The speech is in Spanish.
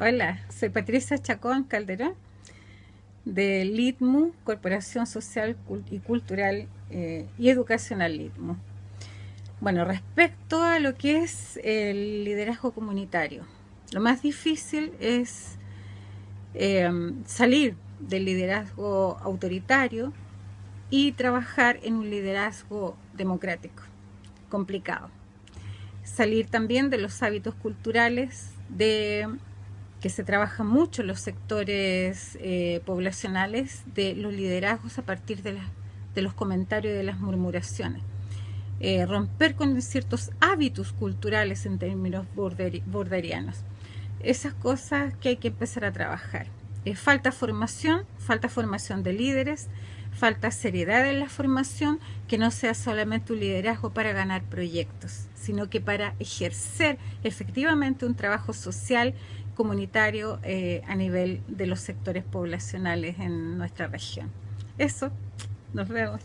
Hola, soy Patricia Chacón Calderón de LITMU, Corporación Social y Cultural eh, y Educacional LITMU. Bueno, respecto a lo que es el liderazgo comunitario, lo más difícil es em, salir del liderazgo autoritario y trabajar en un liderazgo democrático, complicado. Salir también de los hábitos culturales de que se trabaja mucho en los sectores eh, poblacionales de los liderazgos a partir de, de los comentarios y de las murmuraciones. Eh, romper con ciertos hábitos culturales en términos borderianos. Esas cosas que hay que empezar a trabajar. Eh, falta formación, falta formación de líderes, falta seriedad en la formación, que no sea solamente un liderazgo para ganar proyectos, sino que para ejercer efectivamente un trabajo social comunitario eh, a nivel de los sectores poblacionales en nuestra región. Eso, nos vemos.